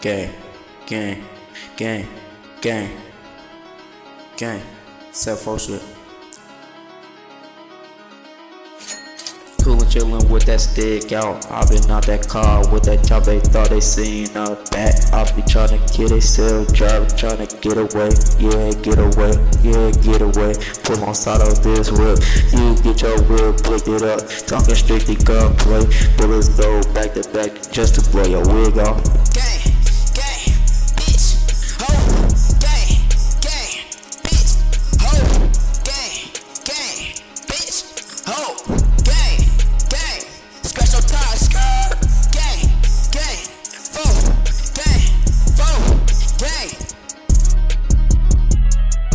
Gang, gang, gang, gang, gang. Set for shit. Coolin' chillin' with that stick out. I been out that car with that chop, they thought they seen a bat. I be tryna kill they self drive, tryna get away. Yeah, get away, yeah, get away. Pull on side of this whip. You get your whip, blicked it up. Talking strictly gunplay. Bullets go back to back just to blow your wig off. Gang, gang,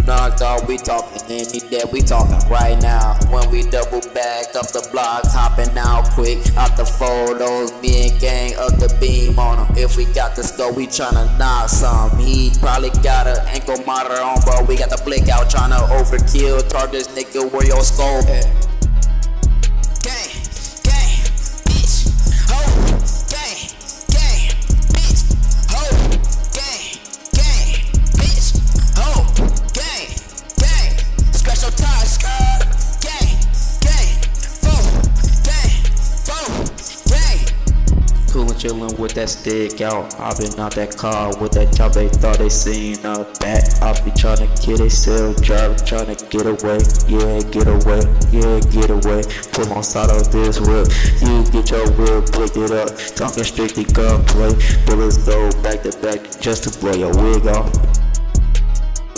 Knocked off, we talking any that we talking right now. When we double back up the block, hopping out quick out the photos. And gang up the beam on him. If we got the scope, we tryna knock some. He probably got a ankle monitor on, but we got the blick out tryna overkill. Target this nigga where your scope at. Chillin' with that stick out. I been out that car with that chop, they thought they seen a bat. I be tryna get they self drive, tryna get away. Yeah, get away, yeah, get away. Pull on side of this whip. You get your whip, pick it up. Talking strictly gunplay. Bullets go back to back just to blow your wig off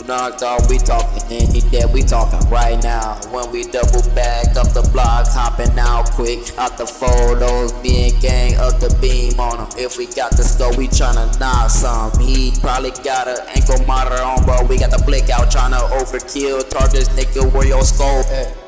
knocked off, we talking any that we talking right now. When we double back up the block, hopping out quick out the photos. Me and gang up the beam on him. If we got the scope, we tryna knock some. He probably got a ankle monitor on, but we got the blick out tryna overkill. Target this nigga where your scope at.